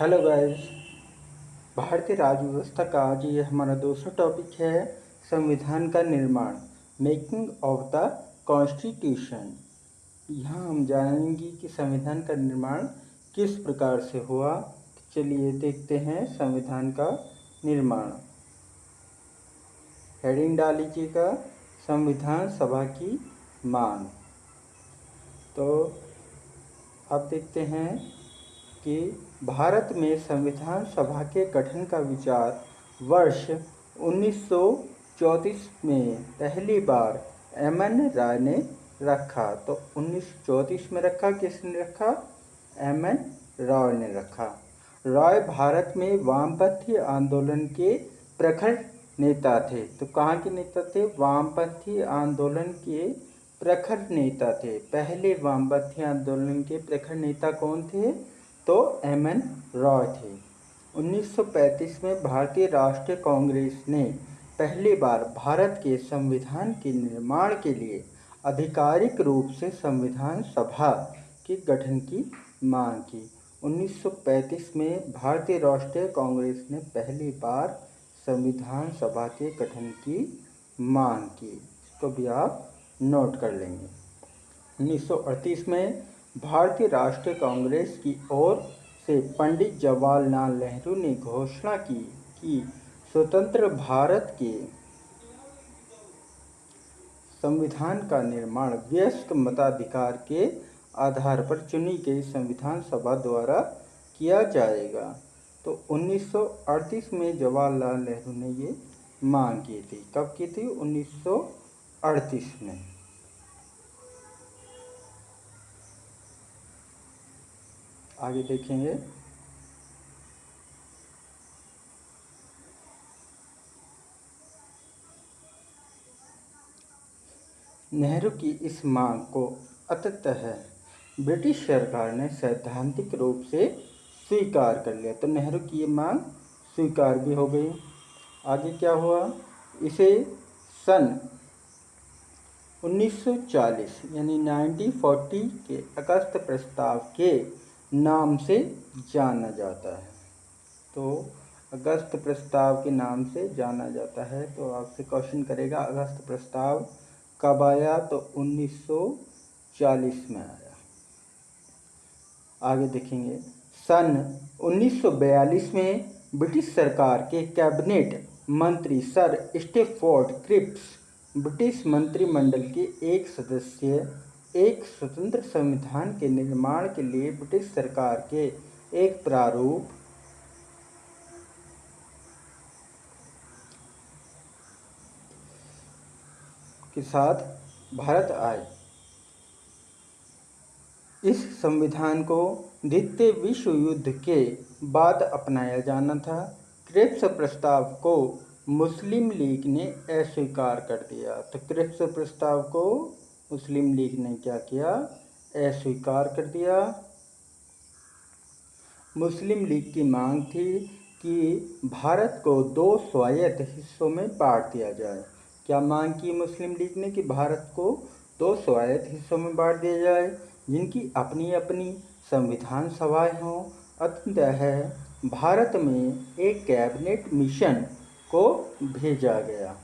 Hello guys भारतीय राज्य व्यवस्था का आज ये हमारा दूसरा टॉपिक है संविधान का निर्माण मेकिंग ऑफ़ द कॉन्स्टिट्यूशन यहाँ हम जानेंगे कि संविधान का निर्माण किस प्रकार से हुआ। चलिए देखते हैं संविधान का निर्माण। हेडिंग डाल लीजिएगा, संविधान सभा की मांग। तो आप देखते हैं कि भारत में संविधान सभा के गठन का विचार वर्ष 1934 में पहली बार एम एन राय ने रखा। तो 1934 में रखा, किसने रखा? एम एन रॉय ने रखा। रॉय भारत में वामपंथी आंदोलन के प्रखर नेता थे। तो कहाँ के नेता थे? वामपंथी आंदोलन के प्रखर नेता थे। पहले वामपंथी आंदोलन के प्रखर नेता कौन थे? तो एम एन रॉय थे। 1935 में भारतीय राष्ट्रीय कांग्रेस ने पहली बार भारत के संविधान के निर्माण के लिए आधिकारिक रूप से संविधान सभा के गठन की मांग की। 1935 में भारतीय राष्ट्रीय कांग्रेस ने पहली बार संविधान सभा के गठन की मांग की। इसको भी आप नोट कर लेंगे। 1938 में भारतीय राष्ट्रीय कांग्रेस की ओर से पंडित जवाहरलाल नेहरू ने घोषणा की कि स्वतंत्र भारत के संविधान का निर्माण वयस्क मताधिकार के आधार पर चुनी गई संविधान सभा द्वारा किया जाएगा। तो 1938 में जवाहरलाल नेहरू ने ये मांग की थी। कब की थी? 1938 में। आगे देखेंगे। नेहरू की इस मांग को अतः ब्रिटिश सरकार ने सैद्धांतिक रूप से स्वीकार कर लिया। तो नेहरू की ये मांग स्वीकार भी हो गई। आगे क्या हुआ? इसे सन 1940 यानी 1940 के अगस्त प्रस्ताव के नाम से जाना जाता है। तो अगस्त प्रस्ताव के नाम से जाना जाता है। तो आपसे क्वेश्चन करेगा, अगस्त प्रस्ताव कब आया? तो 1940 में आया। आगे देखेंगे। सन 1942 में ब्रिटिश सरकार के कैबिनेट मंत्री सर स्टेफोर्ड क्रिप्स ब्रिटिश मंत्रिमंडल के एक सदस्य एक स्वतंत्र संविधान के निर्माण के लिए ब्रिटिश सरकार के एक प्रारूप। के साथ भारत आए। इस संविधान को द्वितीय विश्व युद्ध के बाद अपनाया जाना था। क्रिप्स प्रस्ताव को मुस्लिम लीग ने अस्वीकार कर दिया। तो क्रिप्स प्रस्ताव को मुस्लिम लीग ने क्या किया? अस्वीकार कर दिया। मुस्लिम लीग की मांग थी कि भारत को दो स्वायत्त हिस्सों में बांट दिया जाए। क्या मांग की मुस्लिम लीग ने कि भारत को दो स्वायत्त हिस्सों में बांट दिया जाए? जिनकी अपनी अपनी संविधान सभाएँ हों। अतः भारत में एक कैबिनेट मिशन को भेजा गया।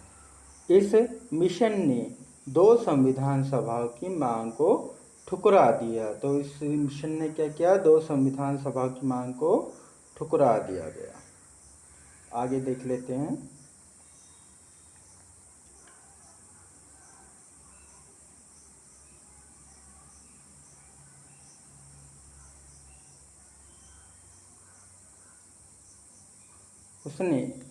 इस मिशन ने दो संविधान सभाओं की मांग को ठुकरा दिया। तो इस मिशन ने क्या किया? दो संविधान सभा की मांग को ठुकरा दिया गया। आगे देख लेते हैं। उसने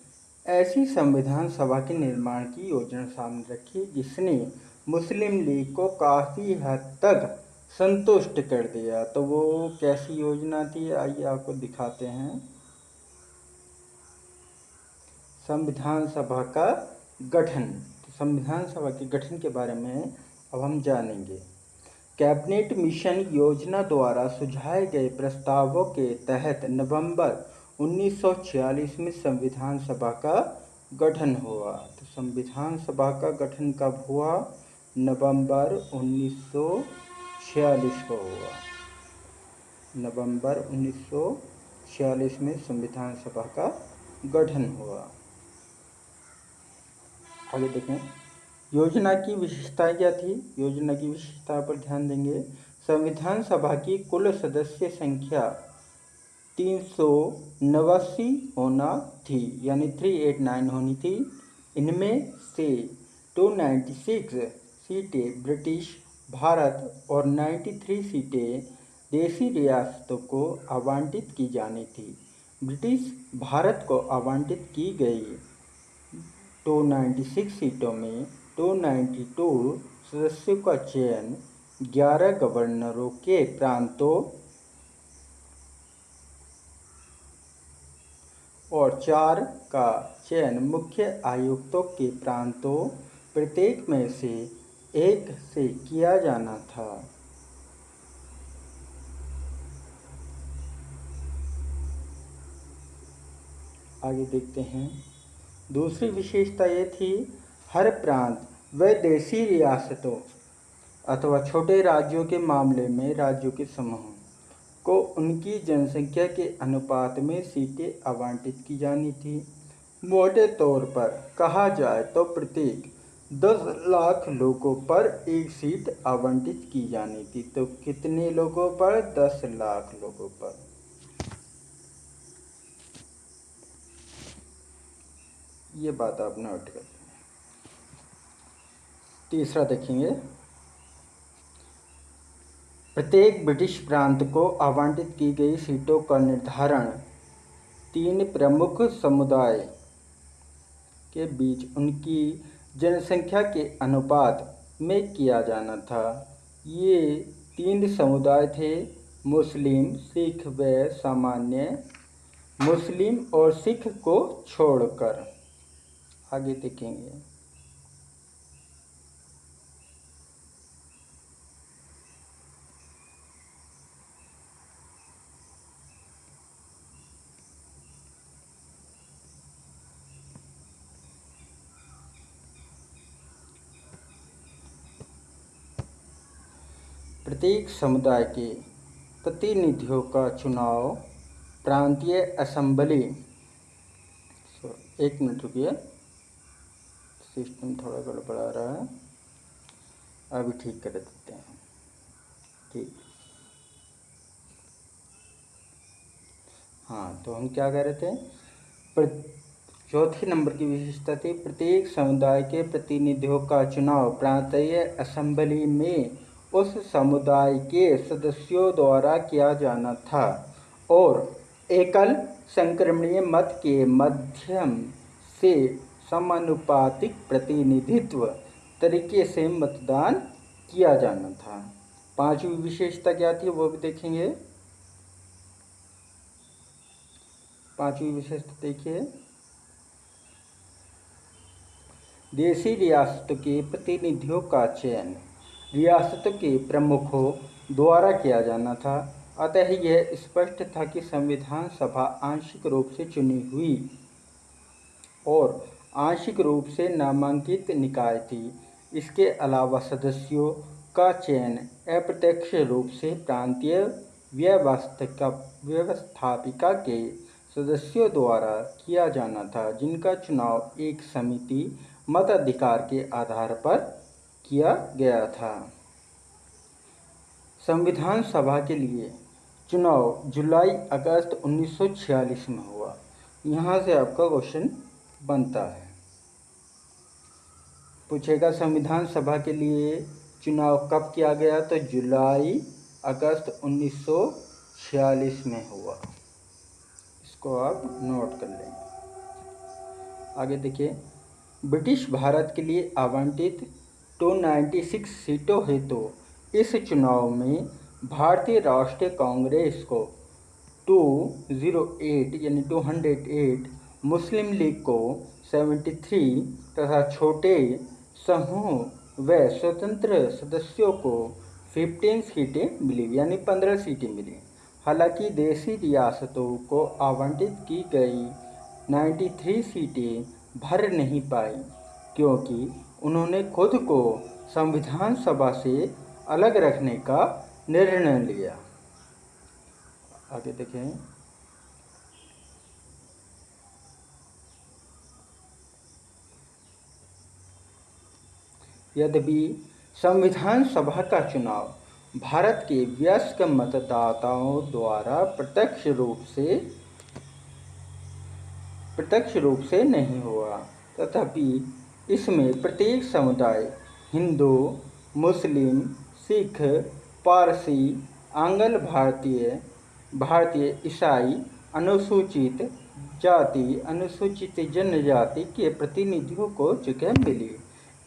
ऐसी संविधान सभा के निर्माण की योजना सामने रखी, जिसने मुस्लिम लीग को काफ़ी हद तक संतुष्ट कर दिया। तो वो कैसी योजना थी? आइए आपको दिखाते हैं। संविधान सभा का गठन। तो संविधान सभा के गठन के बारे में अब हम जानेंगे। कैबिनेट मिशन योजना द्वारा सुझाए गए प्रस्तावों के तहत नवंबर 1946 में संविधान सभा का गठन हुआ। तो संविधान सभा का गठन कब हुआ? नवंबर 1946 को हुआ। नवंबर छियालीस में संविधान सभा का गठन हुआ। आगे देखें। योजना की विशेषता क्या थी? योजना की विशेषता पर ध्यान देंगे। संविधान सभा की कुल सदस्य संख्या तीन सौ नवासी होना थी, यानी थ्री एट नाइन होनी थी। इनमें से टू नाइन्टी सिक्स सीटें ब्रिटिश, भारत और नाइन्टी थ्री सीटें देसी रियासतों को आवंटित की जानी थी। ब्रिटिश भारत को आवंटित की गई। टू नाइन्टी सिक्स सीटों में टू नाइन्टी टू सदस्यों का चयन ग्यारह गवर्नरों के प्रांतों और चार का चयन मुख्य आयुक्तों के प्रांतों प्रत्येक में से एक से किया जाना था। आगे देखते हैं। दूसरी विशेषता ये थी, हर प्रांत व देशी रियासतों अथवा छोटे राज्यों के मामले में राज्यों के समूह। को उनकी जनसंख्या के अनुपात में सीटें आवंटित की जानी थी। मोटे तौर पर कहा जाए तो प्रत्येक दस लाख लोगों पर एक सीट आवंटित की जानी थी तो कितने लोगों पर? दस लाख लोगों पर। ये बात आप नोट कर तीसरा देखेंगे। प्रत्येक ब्रिटिश प्रांत को आवंटित की गई सीटों का निर्धारण तीन प्रमुख समुदाय के बीच उनकी जनसंख्या के अनुपात में किया जाना था। ये तीन समुदाय थे, मुस्लिम, सिख व सामान्य। मुस्लिम और सिख को छोड़कर। आगे देखेंगे। प्रत्येक समुदाय के प्रतिनिधियों का चुनाव प्रांतीय असम्बली एक मिनट रुकिए। सिस्टम थोड़ा गड़बड़ा रहा है। अभी ठीक कर देते हैं। ठीक। हाँ तो हम क्या कह रहे थे? चौथी नंबर की विशेषता थी, प्रत्येक समुदाय के प्रतिनिधियों का चुनाव प्रांतीय असेंबली में उस समुदाय के सदस्यों द्वारा किया जाना था और एकल संक्रमणीय मत के माध्यम से समानुपातिक प्रतिनिधित्व तरीके से मतदान किया जाना था। पांचवी विशेषता क्या थी वो भी देखेंगे। पांचवी विशेषता देखिए। देशी रियासत के प्रतिनिधियों का चयन। रियासत के प्रमुखों द्वारा किया जाना था। अतः यह स्पष्ट था कि संविधान सभा आंशिक रूप से चुनी हुई और आंशिक रूप से नामांकित निकाय थी। इसके अलावा सदस्यों का चयन अप्रत्यक्ष रूप से प्रांतीय व्यवस्था, व्यवस्थापिका के सदस्यों द्वारा किया जाना था, जिनका चुनाव एक समिति मताधिकार के आधार पर किया गया था। संविधान सभा के लिए चुनाव जुलाई अगस्त 1946 में हुआ। यहाँ से आपका क्वेश्चन बनता है। पूछेगा, संविधान सभा के लिए चुनाव कब किया गया? तो जुलाई अगस्त 1946 में हुआ। इसको आप नोट कर लें आगे देखिए। ब्रिटिश भारत के लिए आवंटित टू नाइन्टी सिक्स सीटों हेतु तो इस चुनाव में भारतीय राष्ट्रीय कांग्रेस को टू ज़ीरो एट यानी two hundred eight Muslim League को सेवेंटी थ्री तथा छोटे समूह व स्वतंत्र सदस्यों को फिफ्टीन सीटें मिली, यानी पंद्रह सीटें मिली। हालाँकि देसी रियासतों को आवंटित की गई नाइन्टी थ्री सीटें भर नहीं पाई, क्योंकि उन्होंने खुद को संविधान सभा से अलग रखने का निर्णय लिया। आगे देखें। यद्यपि संविधान सभा का चुनाव भारत के व्यस्क मतदाताओं द्वारा प्रत्यक्ष रूप से, प्रत्यक्ष रूप से नहीं हुआ, तथापि इसमें प्रत्येक समुदाय, हिंदू, मुस्लिम, सिख, पारसी, आंगल भारतीय भारतीय ईसाई, अनुसूचित जाति, अनुसूचित जनजाति के प्रतिनिधियों को जगह मिली।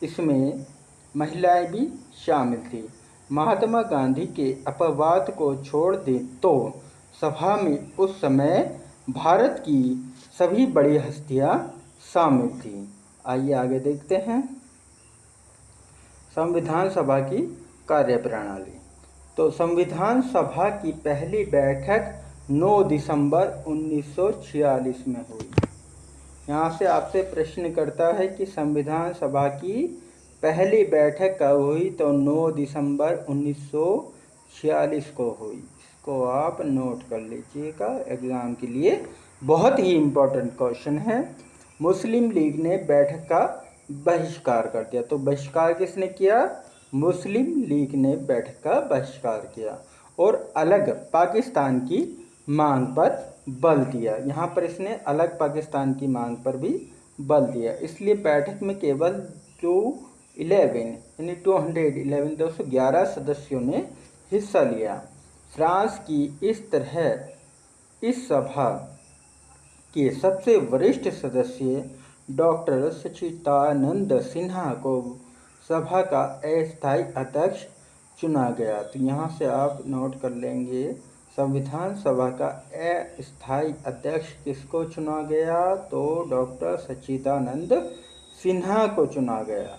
इसमें महिलाएँ भी शामिल थी। महात्मा गांधी के अपवाद को छोड़ दें तो सभा में उस समय भारत की सभी बड़ी हस्तियाँ शामिल थीं। आइए आगे देखते हैं। संविधान सभा की कार्यप्रणाली। तो संविधान सभा की पहली बैठक 9 दिसंबर 1946 में हुई। यहाँ से आपसे प्रश्न करता है कि संविधान सभा की पहली बैठक कब हुई? तो 9 दिसंबर 1946 को हुई। इसको आप नोट कर लीजिएगा। एग्ज़ाम के लिए बहुत ही इम्पोर्टेंट क्वेश्चन है। मुस्लिम लीग ने बैठक का बहिष्कार कर दिया। तो बहिष्कार किसने किया? मुस्लिम लीग ने बैठक का बहिष्कार किया और अलग पाकिस्तान की मांग पर बल दिया। यहाँ पर इसने अलग पाकिस्तान की मांग पर भी बल दिया। इसलिए बैठक में केवल टू इलेवन, यानी टू हंड्रेड इलेवन, दो सौ ग्यारह सदस्यों ने हिस्सा लिया। फ्रांस की इस तरह इस सभा के सबसे वरिष्ठ सदस्य डॉक्टर सचितानंद सिन्हा को सभा का अस्थायी अध्यक्ष चुना गया। तो यहाँ से आप नोट कर लेंगे, संविधान सभा का अस्थायी अध्यक्ष किसको चुना गया? तो डॉक्टर सच्चिदानंद सिन्हा को चुना गया।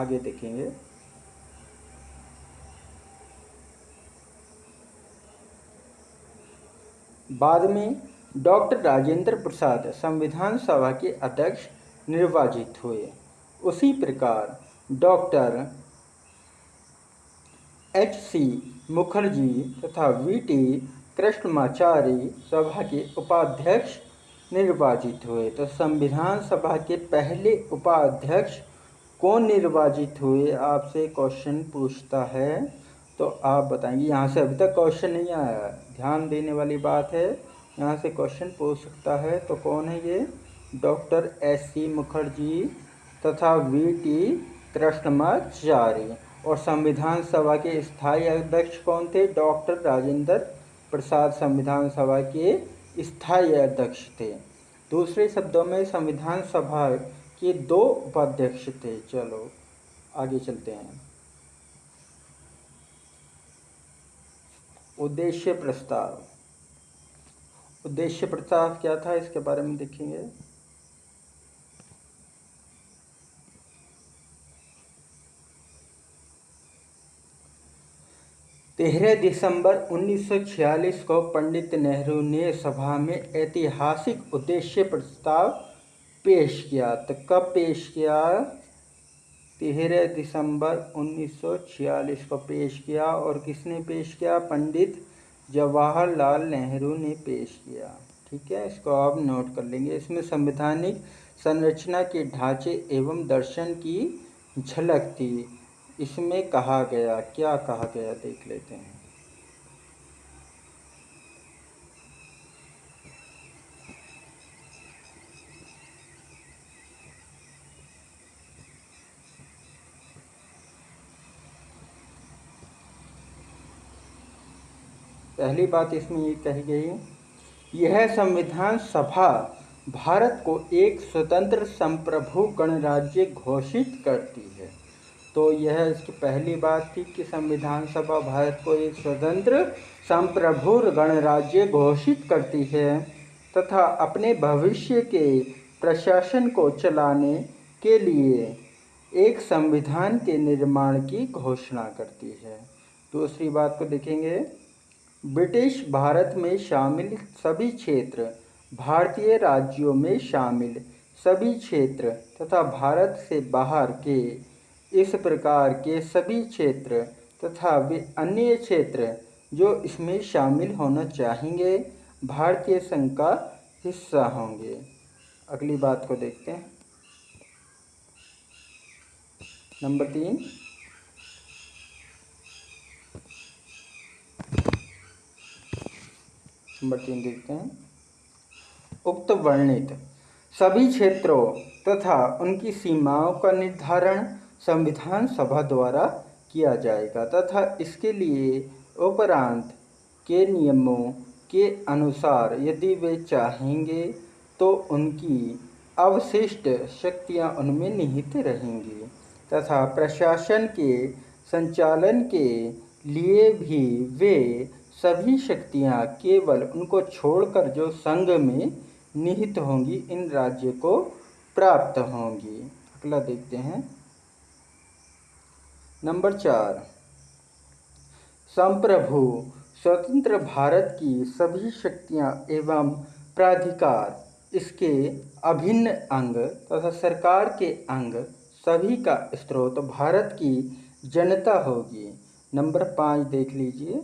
आगे देखेंगे। बाद में डॉक्टर राजेंद्र प्रसाद संविधान सभा के अध्यक्ष निर्वाचित हुए। उसी प्रकार डॉक्टर एच सी मुखर्जी तथा वी टी कृष्णमाचारी सभा के उपाध्यक्ष निर्वाचित हुए। तो संविधान सभा के पहले उपाध्यक्ष कौन निर्वाचित हुए, आपसे क्वेश्चन पूछता है। तो आप बताएँगे, यहाँ से अभी तक क्वेश्चन नहीं आया। ध्यान देने वाली बात है। यहाँ से क्वेश्चन पूछ सकता है तो कौन है ये? डॉक्टर एस सी मुखर्जी तथा वी टी कृष्णमाचारी। और संविधान सभा के स्थायी अध्यक्ष कौन थे? डॉक्टर राजेंद्र प्रसाद संविधान सभा के स्थायी अध्यक्ष थे। दूसरे शब्दों में संविधान सभा के दो उपाध्यक्ष थे। चलो, आगे चलते हैं। उद्देश्य प्रस्ताव। उद्देश्य प्रस्ताव क्या था, इसके बारे में देखेंगे। तेरह दिसंबर 1946 को पंडित नेहरू ने सभा में ऐतिहासिक उद्देश्य प्रस्ताव पेश किया। तो कब पेश किया? तेरह दिसंबर 1946 को पेश किया और किसने पेश किया? पंडित जवाहरलाल नेहरू ने पेश किया। ठीक है, इसको आप नोट कर लेंगे। इसमें संवैधानिक संरचना के ढांचे एवं दर्शन की झलक थी। इसमें कहा गया, क्या कहा गया, देख लेते हैं। पहली बात इसमें ये कही गई यह संविधान सभा भारत को एक स्वतंत्र संप्रभु गणराज्य घोषित करती है। तो यह इसकी पहली बात थी कि संविधान सभा भारत को एक स्वतंत्र संप्रभु गणराज्य घोषित करती है तथा अपने भविष्य के प्रशासन को चलाने के लिए एक संविधान के निर्माण की घोषणा करती है। दूसरी बात को देखेंगे ब्रिटिश भारत में शामिल सभी क्षेत्र, भारतीय राज्यों में शामिल सभी क्षेत्र तथा भारत से बाहर के इस प्रकार के सभी क्षेत्र तथा वे अन्य क्षेत्र जो इसमें शामिल होना चाहेंगे, भारतीय संघ का हिस्सा होंगे। अगली बात को देखते हैं। नंबर तीन। नंबर तीन देखते हैं। उक्त वर्णित। सभी क्षेत्रों तथा उनकी सीमाओं का निर्धारण संविधान सभा द्वारा किया जाएगा तथा इसके लिए उपरांत के नियमों के अनुसार यदि वे चाहेंगे तो उनकी अवशिष्ट शक्तियाँ उनमें निहित रहेंगी तथा प्रशासन के संचालन के लिए भी वे सभी शक्तियाँ केवल उनको छोड़कर जो संघ में निहित होंगी, इन राज्य को प्राप्त होंगी। अगला देखते हैं। नंबर चार। संप्रभु, स्वतंत्र भारत की सभी शक्तियाँ एवं प्राधिकार, इसके अभिन्न अंग तथा सरकार के अंग, सभी का स्रोत भारत की जनता होगी। नंबर पाँच देख लीजिए।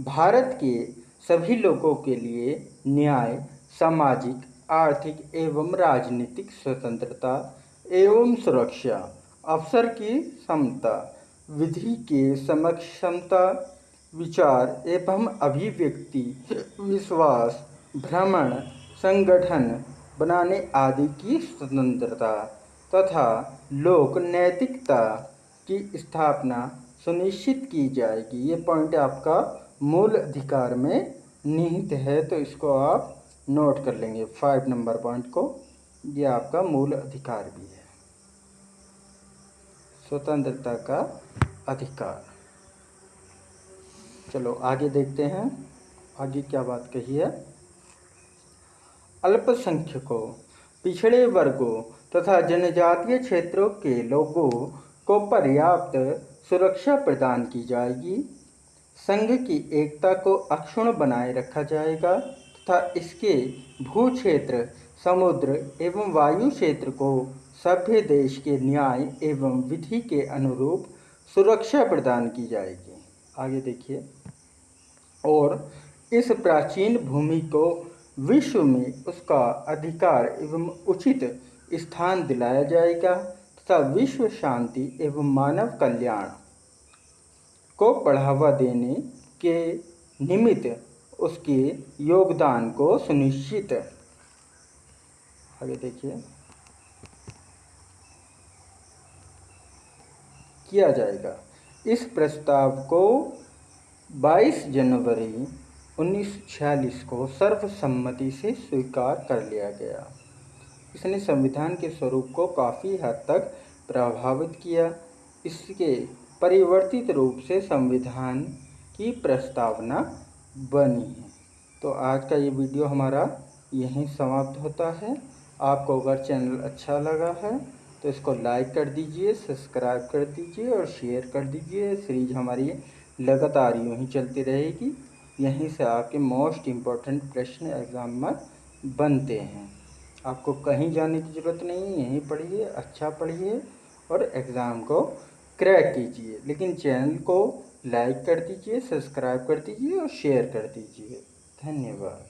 भारत के सभी लोगों के लिए न्याय, सामाजिक, आर्थिक एवं राजनीतिक स्वतंत्रता एवं सुरक्षा, अवसर की समता, विधि के समक्ष समक्षमता विचार एवं अभिव्यक्ति, विश्वास, भ्रमण, संगठन बनाने आदि की स्वतंत्रता तथा लोक नैतिकता की स्थापना सुनिश्चित की जाएगी। ये पॉइंट आपका मूल अधिकार में निहित है तो इसको आप नोट कर लेंगे फाइव नंबर पॉइंट को। ये आपका मूल अधिकार भी है। स्वतंत्रता का अधिकार। चलो, आगे देखते हैं। आगे क्या बात कही है? अल्पसंख्यकों, पिछड़े वर्गों तथा जनजातीय क्षेत्रों के लोगों को पर्याप्त सुरक्षा प्रदान की जाएगी। संघ की एकता को अक्षुण बनाए रखा जाएगा तथा इसके भू क्षेत्र समुद्र एवं वायु क्षेत्र को सभ्य देश के न्याय एवं विधि के अनुरूप सुरक्षा प्रदान की जाएगी। आगे देखिए। और इस प्राचीन भूमि को विश्व में उसका अधिकार एवं उचित स्थान दिलाया जाएगा तथा विश्व शांति एवं मानव कल्याण को बढ़ावा देने के निमित्त उसके योगदान को सुनिश्चित। आगे देखिए। किया जाएगा। इस प्रस्ताव को 22 जनवरी 1946 को सर्वसम्मति से स्वीकार कर लिया गया। इसने संविधान के स्वरूप को काफ़ी हद तक प्रभावित किया। इसके परिवर्तित रूप से संविधान की प्रस्तावना बनी है। तो आज का ये वीडियो हमारा यहीं समाप्त होता है। आपको अगर चैनल अच्छा लगा है तो इसको लाइक कर दीजिए, सब्सक्राइब कर दीजिए और शेयर कर दीजिए। सीरीज़ हमारी लगातार यूँ ही चलती रहेगी। यहीं से आपके मोस्ट इंपॉर्टेंट प्रश्न एग्ज़ाम में बनते हैं। आपको कहीं जाने की ज़रूरत नहीं, यहीं पढ़िए अच्छा पढ़िए और एग्ज़ाम को क्रैक कीजिए, लेकिन चैनल को लाइक कर दीजिए सब्सक्राइब कर दीजिए और शेयर कर दीजिए। धन्यवाद।